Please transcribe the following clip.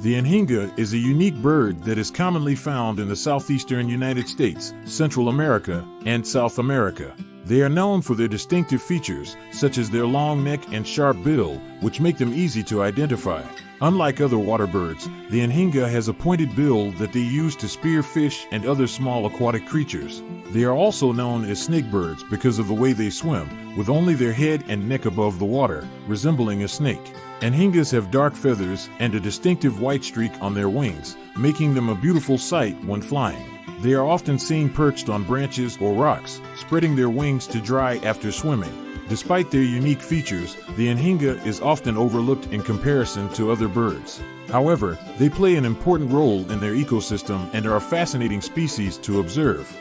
The anhinga is a unique bird that is commonly found in the southeastern United States, Central America, and South America. They are known for their distinctive features, such as their long neck and sharp bill, which make them easy to identify. Unlike other water birds, the anhinga has a pointed bill that they use to spear fish and other small aquatic creatures. They are also known as snake birds because of the way they swim, with only their head and neck above the water, resembling a snake. Anhingas have dark feathers and a distinctive white streak on their wings, making them a beautiful sight when flying. They are often seen perched on branches or rocks, spreading their wings to dry after swimming. Despite their unique features, the anhinga is often overlooked in comparison to other birds. However, they play an important role in their ecosystem and are a fascinating species to observe.